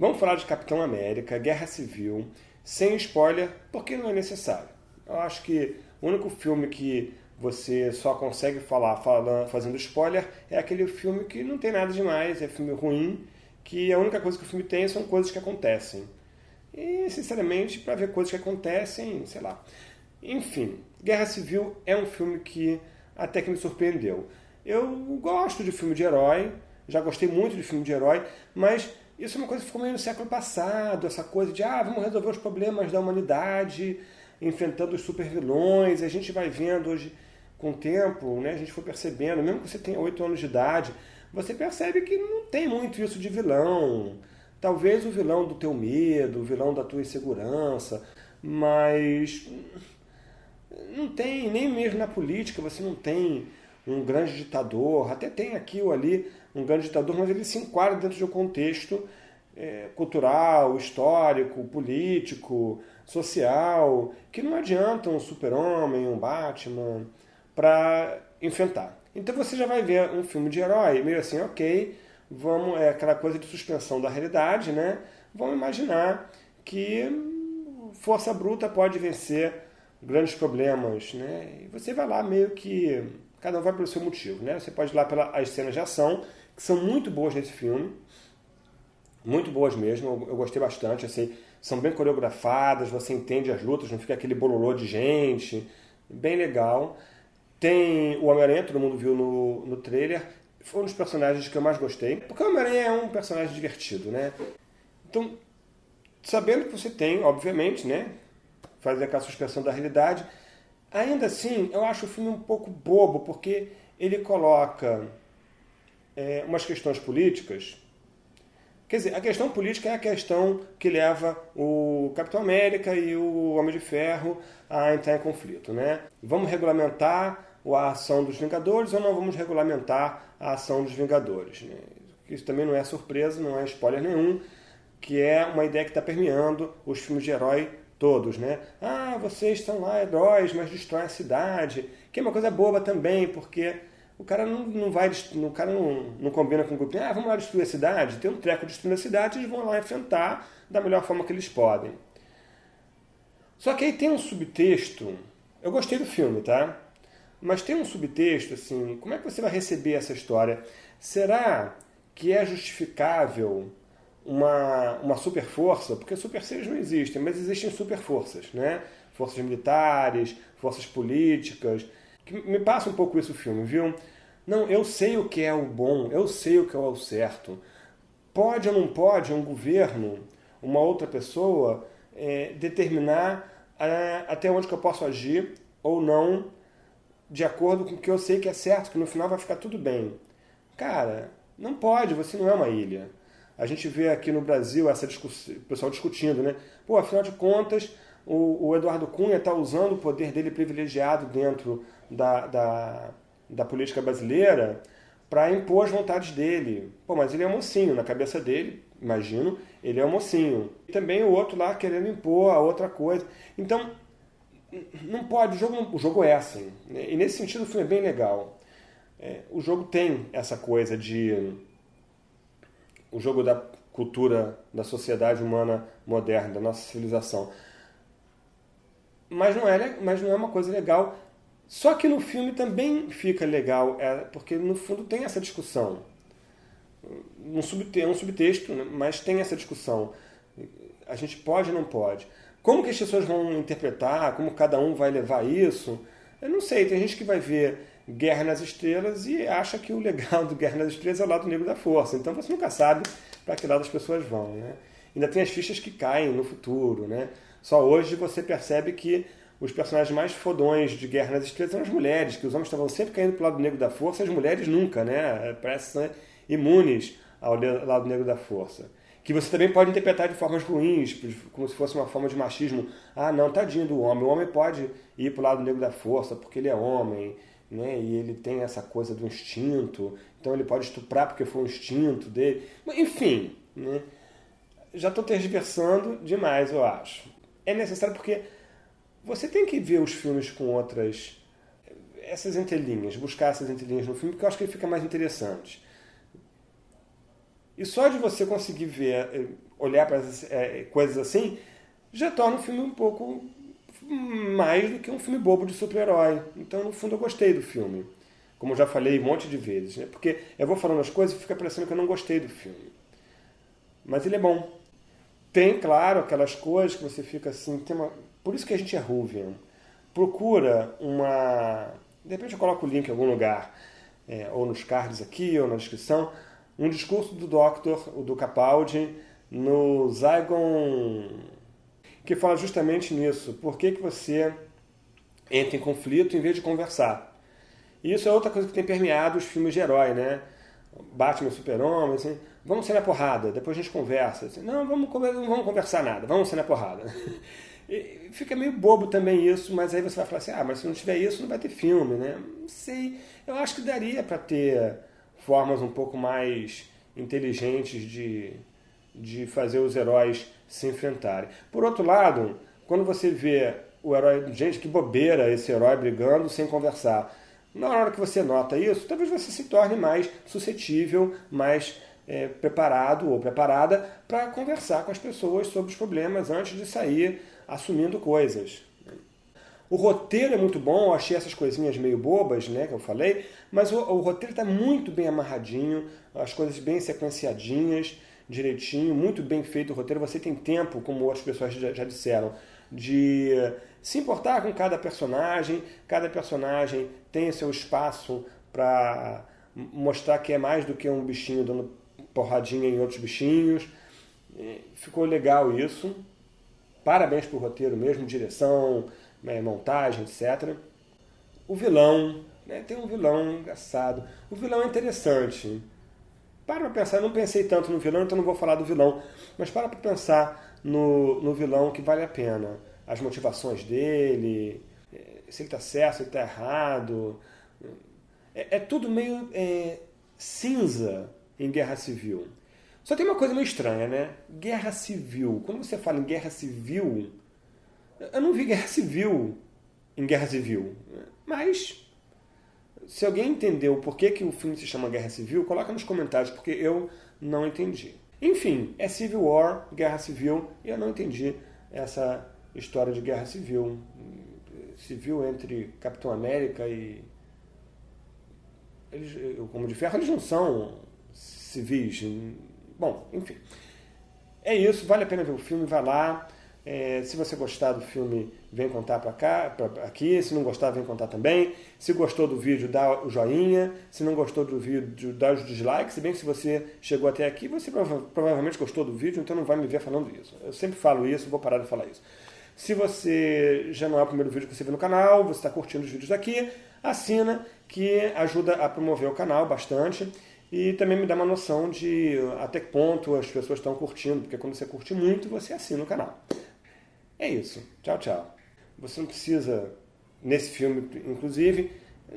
Vamos falar de Capitão América, Guerra Civil, sem spoiler, porque não é necessário. Eu acho que o único filme que você só consegue falar falando, fazendo spoiler é aquele filme que não tem nada demais, é filme ruim, que a única coisa que o filme tem são coisas que acontecem. E, sinceramente, para ver coisas que acontecem, sei lá. Enfim, Guerra Civil é um filme que até que me surpreendeu. Eu gosto de filme de herói, já gostei muito de filme de herói, mas isso é uma coisa que ficou meio no século passado, essa coisa de, ah, vamos resolver os problemas da humanidade enfrentando os supervilões, a gente vai vendo hoje, com o tempo, né, a gente foi percebendo, mesmo que você tenha 8 anos de idade, você percebe que não tem muito isso de vilão. Talvez o vilão do teu medo, o vilão da tua insegurança, mas não tem, nem mesmo na política você não tem um grande ditador, até tem aqui ou ali um grande ditador, mas ele se enquadra dentro de um contexto é, cultural, histórico, político, social, que não adianta um super-homem, um Batman, para enfrentar. Então você já vai ver um filme de herói, meio assim, ok, vamos, é aquela coisa de suspensão da realidade, né? Vamos imaginar que força bruta pode vencer grandes problemas, né? E você vai lá meio que cada um vai pelo seu motivo, né? Você pode ir lá pelas cenas de ação, que são muito boas nesse filme, muito boas mesmo, eu, gostei bastante, assim, são bem coreografadas, você entende as lutas, não fica aquele bololô de gente, bem legal. Tem o Homem-Aranha, todo mundo viu no, no trailer, foi um dos personagens que eu mais gostei, porque o Homem-Aranha é um personagem divertido, né? Então, sabendo que você tem, obviamente, né, fazer aquela suspensão da realidade, ainda assim, eu acho o filme um pouco bobo, porque ele coloca é, umas questões políticas Quer dizer, a questão política é a questão que leva o Capitão América e o Homem de Ferro a entrar em conflito. Né? Vamos regulamentar a ação dos Vingadores ou não vamos regulamentar a ação dos Vingadores? Né? Isso também não é surpresa, não é spoiler nenhum, que é uma ideia que está permeando os filmes de herói todos. Né? Ah, vocês são lá heróis, mas destroem a cidade. Que é uma coisa boba também, porque o cara não, não vai, o cara não, não combina com o grupo. Ah, vamos lá destruir a cidade. Tem um treco destruindo a cidade, eles vão lá enfrentar da melhor forma que eles podem. Só que aí tem um subtexto. Eu gostei do filme, tá? Mas tem um subtexto assim. Como é que você vai receber essa história? Será que é justificável uma, uma super força? Porque super seres não existem, mas existem super forças, né? Forças militares, forças políticas me passa um pouco isso o filme, viu? Não, eu sei o que é o bom, eu sei o que é o certo. Pode ou não pode um governo, uma outra pessoa, é, determinar é, até onde que eu posso agir ou não de acordo com o que eu sei que é certo, que no final vai ficar tudo bem. Cara, não pode, você não é uma ilha. A gente vê aqui no Brasil essa discussão, o pessoal discutindo, né? Pô, afinal de contas, o, o Eduardo Cunha está usando o poder dele privilegiado dentro da, da, da política brasileira para impor as vontades dele. Pô, mas ele é mocinho, na cabeça dele, imagino, ele é um mocinho. E também o outro lá querendo impor a outra coisa. Então, não pode, o jogo, o jogo é assim. E nesse sentido o filme é bem legal. É, o jogo tem essa coisa de... O jogo da cultura, da sociedade humana moderna, da nossa civilização. Mas não é, mas não é uma coisa legal só que no filme também fica legal, é, porque no fundo tem essa discussão. Um subte, é um subtexto, né, mas tem essa discussão. A gente pode ou não pode? Como que as pessoas vão interpretar? Como cada um vai levar isso? Eu não sei, tem gente que vai ver Guerra nas Estrelas e acha que o legal do Guerra nas Estrelas é o lado negro da força. Então você nunca sabe para que lado as pessoas vão. Né? Ainda tem as fichas que caem no futuro. Né? Só hoje você percebe que os personagens mais fodões de Guerra nas Estrelas são as mulheres, que os homens estavam sempre caindo pro lado negro da força, as mulheres nunca, né? Parecem ser imunes ao lado negro da força. Que você também pode interpretar de formas ruins, como se fosse uma forma de machismo. Ah, não, tadinho do homem. O homem pode ir pro lado negro da força porque ele é homem, né? E ele tem essa coisa do instinto. Então ele pode estuprar porque foi um instinto dele. Enfim, né? Já estou tergiversando demais, eu acho. É necessário porque você tem que ver os filmes com outras... Essas entrelinhas, buscar essas entrelinhas no filme, porque eu acho que ele fica mais interessante. E só de você conseguir ver, eh, olhar para é, coisas assim, já torna o filme um pouco mais do que um filme bobo de super-herói. Então, no fundo, eu gostei do filme. Como eu já falei um monte de vezes. Né? Porque eu vou falando as coisas e fica parecendo que eu não gostei do filme. Mas ele é bom. Tem, claro, aquelas coisas que você fica assim... Tem uma... Por isso que a gente é Ruvian. Procura uma... De repente eu coloco o link em algum lugar. É, ou nos cards aqui, ou na descrição. Um discurso do Doctor, do Capaldi, no Zygon que fala justamente nisso. Por que, que você entra em conflito em vez de conversar? E isso é outra coisa que tem permeado os filmes de herói, né? Batman, Super-Homem, assim, vamos ser na porrada, depois a gente conversa. Assim, não, vamos, não vamos conversar nada, vamos ser na porrada. E fica meio bobo também isso, mas aí você vai falar assim, ah, mas se não tiver isso, não vai ter filme, né? Não sei, eu acho que daria para ter formas um pouco mais inteligentes de, de fazer os heróis se enfrentarem. Por outro lado, quando você vê o herói, gente, que bobeira esse herói brigando sem conversar. Na hora que você nota isso, talvez você se torne mais suscetível, mais é, preparado ou preparada para conversar com as pessoas sobre os problemas antes de sair assumindo coisas. O roteiro é muito bom, eu achei essas coisinhas meio bobas, né, que eu falei, mas o, o roteiro está muito bem amarradinho, as coisas bem sequenciadinhas, direitinho, muito bem feito o roteiro. Você tem tempo, como outras pessoas já, já disseram, de se importar com cada personagem. Cada personagem tem seu espaço para mostrar que é mais do que um bichinho dando porradinha em outros bichinhos. Ficou legal isso. Parabéns pro roteiro mesmo, direção, né, montagem, etc. O vilão, né, tem um vilão engraçado. O vilão é interessante. Para para pensar, eu não pensei tanto no vilão, então não vou falar do vilão, mas para para pensar no, no vilão que vale a pena. As motivações dele, eh, se ele está certo, se ele está errado. É, é, tudo meio é, cinza em guerra civil. Só tem uma coisa meio estranha, né? Guerra civil. Quando você fala em guerra civil, eu não vi guerra civil em guerra civil. Mas se alguém entendeu por que, que o filme se chama Guerra Civil, coloca nos comentários, porque eu não entendi. Enfim, é Civil War, Guerra Civil, e eu não entendi essa história de Guerra Civil. Civil entre Capitão América e... Eles, como de ferro, eles não são civis. Bom, enfim. É isso, vale a pena ver o filme, vai lá. É, se você gostar do filme, vem contar para cá, pra, aqui. Se não gostar, vem contar também. Se gostou do vídeo, dá o joinha. Se não gostou do vídeo, dá os dislikes. Se bem que se você chegou até aqui, você prova provavelmente gostou do vídeo, então não vai me ver falando isso. Eu sempre falo isso, vou parar de falar isso. Se você já não é o primeiro vídeo que você vê no canal, você está curtindo os vídeos daqui, assina, que ajuda a promover o canal bastante. E também me dá uma noção de até que ponto as pessoas estão curtindo, porque quando você curte muito, você assina o canal. É isso. Tchau, tchau. Você não precisa, nesse filme, inclusive,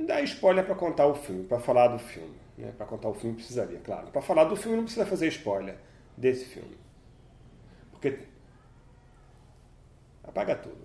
dar spoiler para contar o filme, para falar do filme. Né? Para contar o filme precisaria, claro. Para falar do filme não precisa fazer spoiler desse filme. Porque apaga tudo.